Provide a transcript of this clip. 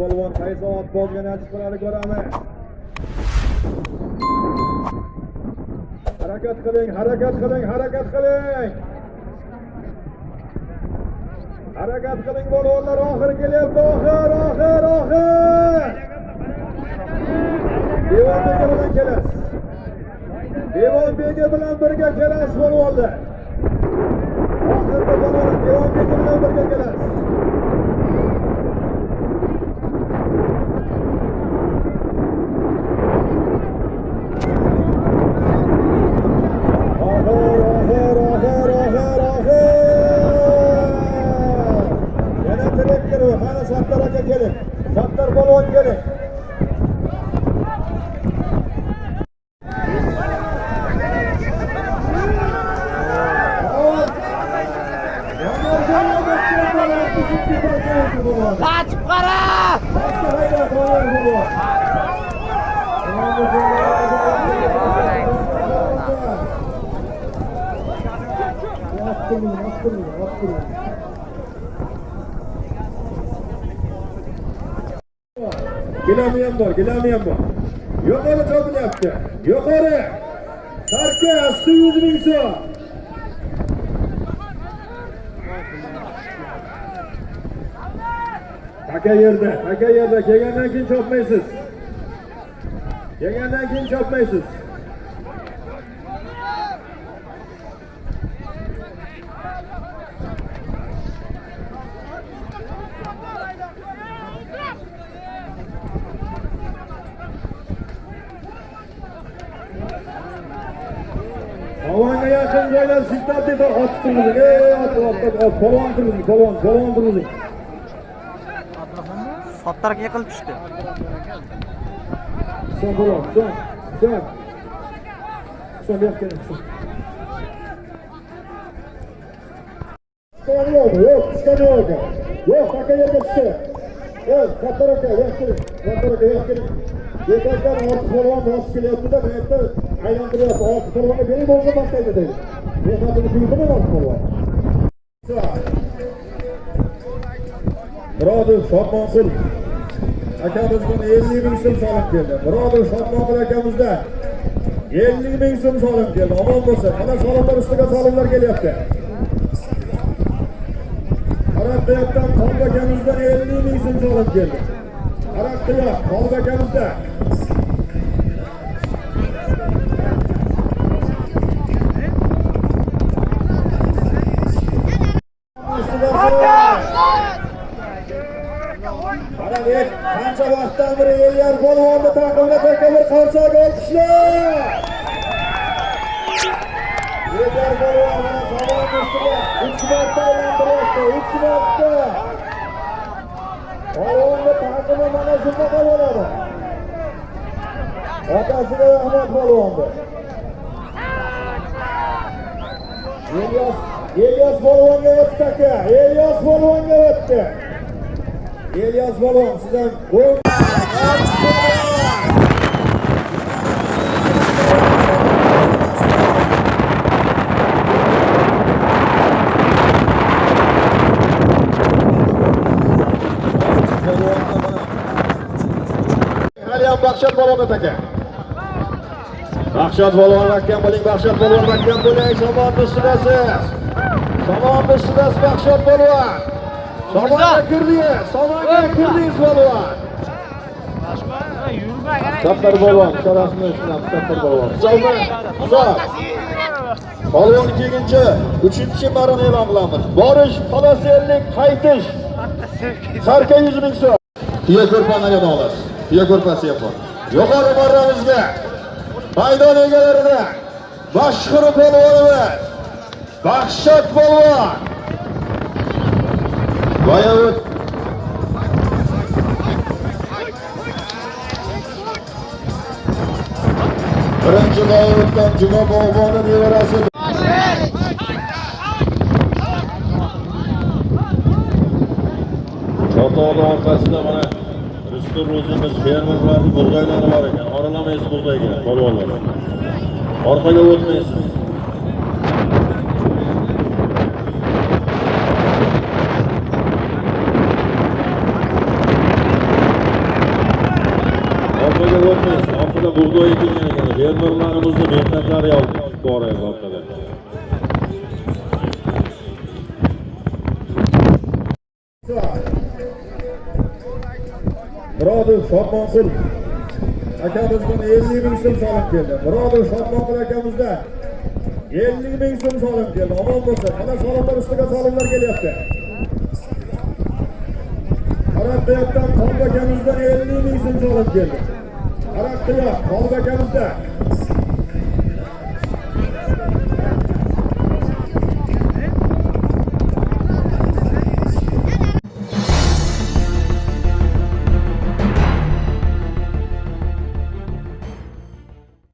polvon qaysi ot bozgani chiqaradi ko'ramiz. Harakat qiling harakat qiling harakat qiling. Harakat qiling polvonlar oxiri kelyapti oxir oxir oxir. Devon beka bilan kelasiz devon beka bilan birga kelasiz polvonlar oxirgi polvon devon beka bilan birga kelasiz oxir oxir oxir oxir oxir Kaç para? Yaptırmayın, yaptırmayın, yaptırmayın. Gilemeyen var, gilemeyen var. Yukarı kabul yaptı. Yukarı. Sarkı, astı yüzünü yüzü. Taka yerda, taka yerda kelgandan keyin chopmaysiz. Kelgandan keyin chopmaysiz. Havonga yaqin joylar siltab deb otib turgizing. Ey, otib, otib, polvon turgizing, polvon, polvon turgizing. Sattar yiqilib tushdi. Sen polvon, sen, sen. Sen bu yoqqa yo'q, yo'q, tushgani yo'q. Yo'q, aka yerga tushdi. Yo'q, Sattar aka, yo'q keling, Sattar aka, yo'q keling. Yetakdan ortiq polvon bosib kelyapti-da, bu yerda aylantiryapti. Ortiq polvonga bering bo'lsa boshlaydi deydi. Mehnatini tuydimi ortiq polvon? Murodov Shodmonqul akamizdan 50 ming so'm solib keldi. Murodov Shodmonqul akamizdan 50 ming so'm solib keldi. Omon bo'lsin. Mana solimlar ustiga solimlar kelyapti. Qarab deyaptan akamizdan 50 ming so'm solib keldi. Qarab qiyoq Qolib akamizdan Mana men qancha bir beri Elyar polvonni taqimda takabur qarsak olqishlar. Elyar polvon mana savol ustiga 3 marta aylantiryapti, 3 marta. Polvonni taqimi mana shunaqa bo'ladi. Otasiga rahmat polvonni. Elyas Elyas polvonga o'tdi aka. Elyas polvonga o'tdi. Elyas polvon sizdan Baxshat polvon aka. Baxshat polvon mahkam bo'ling, Baxshat polvon mahkam bo'ling, somon ustidasiz. Somon ustidasiz Baxshat polvon. Somonga kirdingiz, somonga kirdingiz polvon. Saptar polvon, sharafni sinab Saptar polvon. Hisobni, hisob. Polvon ikkinchi, uchinchi marini e'lon qilamiz. Borish, xalosellik, qaytish. Sarka 100 ming so'm. Tuya ko'rpani yana olasiz. Tuya ko'rpasi yapon. Yuqori marramizga maydon egalarida mashhur polvonimiz Baxshat polvon. Boyovut Birinchi Boyovutdan Juma bog'boni nevarasi chotoni orqasida mana Rustur o'zimiz fermerlarni bug'doylari bor ekan. Oralamaysiz bug'doyga, polvonlar. Orqaga o'tmaysiz. Ekan mehnatlari yozdi bor orqada Murodov akamizdan 50 ming so'm solib keldi. Murodov Shodmonqul akamizdan 50 ming so'm solib keldi. Omon bo'lsin. Mana solimlar ustiga solimlar kelyapti. Qarabiyatdan Qolba akamizdan 50 ming so'm solib keldi. Qarabiyat Qolba akamizdan